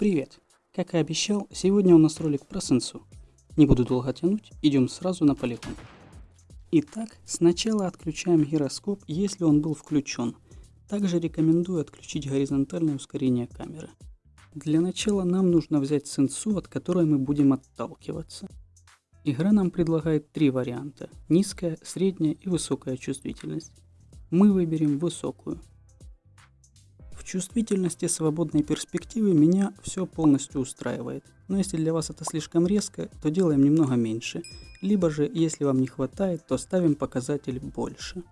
Привет! Как и обещал, сегодня у нас ролик про сенсу. Не буду долго тянуть, идем сразу на полигон. Итак, сначала отключаем гироскоп, если он был включен. Также рекомендую отключить горизонтальное ускорение камеры. Для начала нам нужно взять сенсу, от которой мы будем отталкиваться. Игра нам предлагает три варианта – низкая, средняя и высокая чувствительность. Мы выберем высокую. Чувствительности свободной перспективы меня все полностью устраивает. Но если для вас это слишком резко, то делаем немного меньше. Либо же, если вам не хватает, то ставим показатель больше.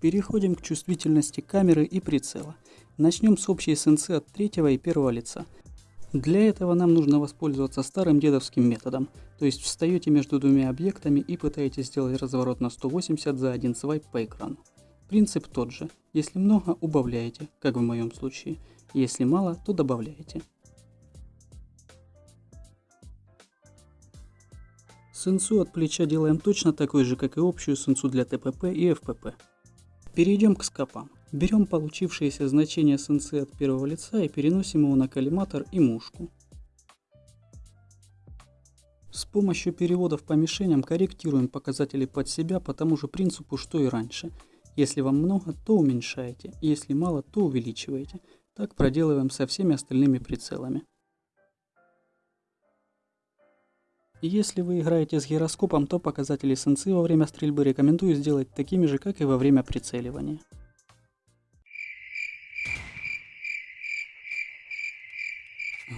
Переходим к чувствительности камеры и прицела. Начнем с общей сенсы от третьего и первого лица. Для этого нам нужно воспользоваться старым дедовским методом, то есть встаете между двумя объектами и пытаетесь сделать разворот на 180 за один свайп по экрану. Принцип тот же. Если много, убавляете, как в моем случае. Если мало, то добавляете. Сенсу от плеча делаем точно такой же, как и общую сенсу для ТПП и ФПП. Перейдем к скопам. Берем получившееся значение сенсы от первого лица и переносим его на коллиматор и мушку. С помощью переводов по мишеням корректируем показатели под себя по тому же принципу, что и раньше – если вам много, то уменьшаете, если мало, то увеличиваете. Так проделываем со всеми остальными прицелами. Если вы играете с гироскопом, то показатели сенсы во время стрельбы рекомендую сделать такими же, как и во время прицеливания.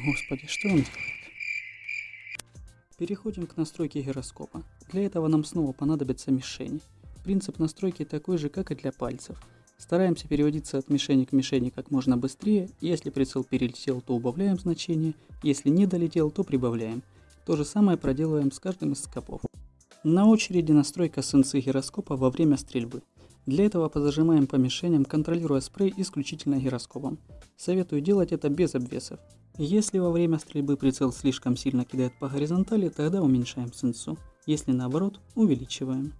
Господи, что он делает? Переходим к настройке гироскопа. Для этого нам снова понадобятся мишени. Принцип настройки такой же, как и для пальцев. Стараемся переводиться от мишени к мишени как можно быстрее, если прицел перелетел, то убавляем значение, если не долетел, то прибавляем. То же самое проделываем с каждым из скопов. На очереди настройка сенсы гироскопа во время стрельбы. Для этого позажимаем по мишеням, контролируя спрей исключительно гироскопом. Советую делать это без обвесов. Если во время стрельбы прицел слишком сильно кидает по горизонтали, тогда уменьшаем сенсу. Если наоборот, увеличиваем.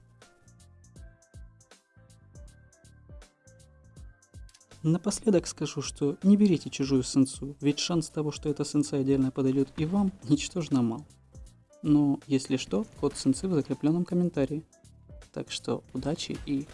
Напоследок скажу, что не берите чужую сенсу, ведь шанс того, что эта сенса идеально подойдет и вам, ничтожно мал. Но, если что, код сенсы в закрепленном комментарии. Так что удачи и.